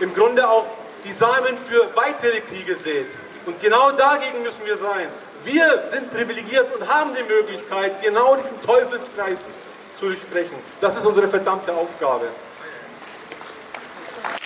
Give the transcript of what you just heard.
im Grunde auch die Samen für weitere Kriege sät. Und genau dagegen müssen wir sein. Wir sind privilegiert und haben die Möglichkeit, genau diesen Teufelskreis zu durchbrechen. Das ist unsere verdammte Aufgabe.